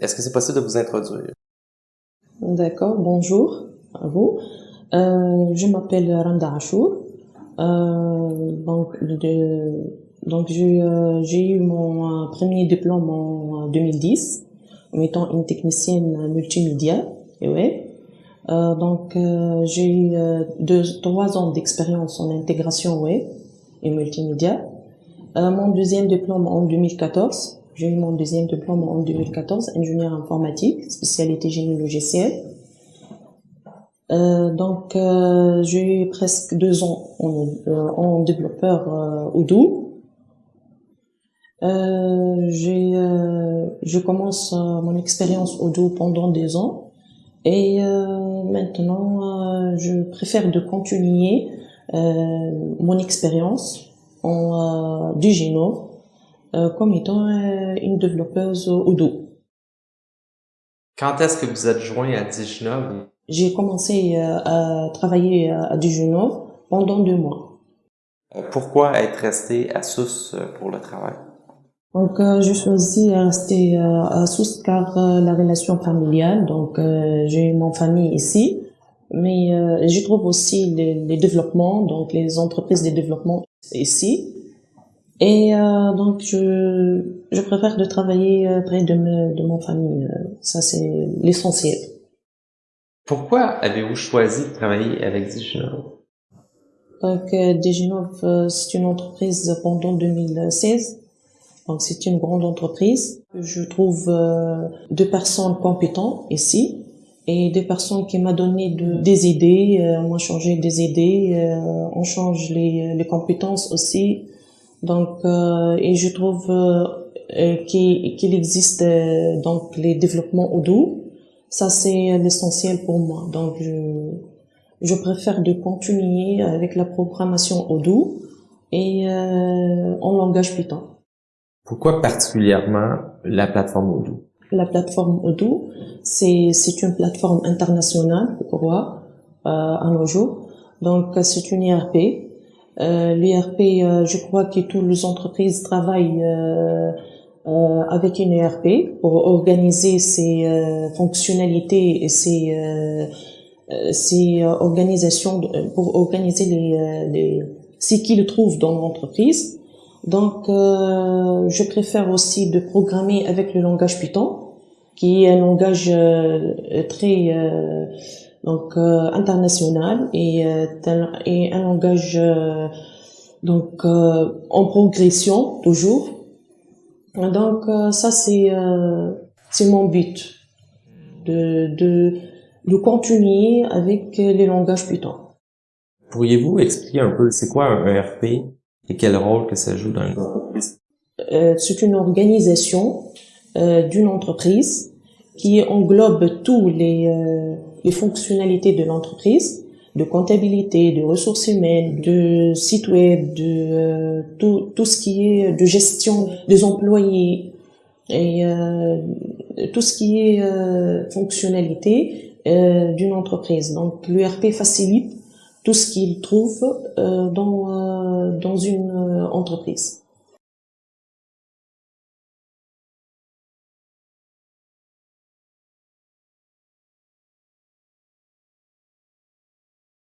Est-ce que c'est possible de vous introduire? D'accord, bonjour à vous. Euh, je m'appelle Randa Achour. Euh, donc, donc j'ai eu mon premier diplôme en 2010 en étant une technicienne multimédia et. Euh, donc j'ai eu deux, trois ans d'expérience en intégration web et multimédia. mon deuxième diplôme en 2014 j'ai eu mon deuxième diplôme en 2014, ingénieur informatique, spécialité génie logiciel. Euh, donc, euh, j'ai eu presque deux ans en, euh, développeur Odoo. Je commence mon expérience Odoo pendant deux ans et maintenant, je préfère de continuer mon expérience en du Génome comme étant euh, une développeuse Odoo. Quand est-ce que vous êtes joint à Diginov? J'ai commencé euh, à travailler à Diginov pendant deux mois. Pourquoi être resté à Sousse pour le travail? Donc, je choisi de rester à Sousse car la relation familiale. Donc, j'ai mon famille ici, mais je trouve aussi les, les, développements, donc les entreprises de développement ici. Et euh, donc, je, je préfère de travailler euh, près de, me, de mon famille. Euh, ça, c'est l'essentiel. Pourquoi avez-vous choisi de travailler avec Diginov? Donc, Diginov, c'est une entreprise pendant 2016. Donc, c'est une grande entreprise. Je trouve deux personnes compétentes ici et des personnes qui m'ont donné de, des idées. Euh, on a changé des idées. on change les, les compétences aussi. Donc, euh, et je trouve euh, euh, qu'il existe donc les développements Odoo. Ça, c'est l'essentiel pour moi. Donc, je, je préfère de continuer avec la programmation Odoo et en langage Python. Pourquoi particulièrement la plateforme Odoo? La plateforme Odoo, c'est c'est une plateforme internationale, crois, euh, à nos jours. Donc, c'est une ERP euh, L'ERP, euh, je crois que toutes les entreprises travaillent euh, euh avec une ERP pour organiser ses fonctionnalités et ses, ses organisations, pour organiser les, les ce qu'ils trouvent dans l'entreprise. Donc, je préfère aussi de programmer avec le langage Python, qui est un langage très donc euh, international et, euh, et un langage euh, donc en progression toujours. Donc ça c'est c'est mon but de, de de continuer avec les langages Python. Pourriez-vous expliquer un peu c'est quoi un ERP et quel rôle que ça joue dans l'entreprise C'est une organisation d'une entreprise qui englobe tous les les fonctionnalités de l'entreprise, de comptabilité, de ressources humaines, de site web, de euh, tout, tout ce qui est de gestion des employés et euh, tout ce qui est euh, fonctionnalité d'une entreprise. Donc l'URP facilite tout ce qu'il trouve dans, dans une entreprise.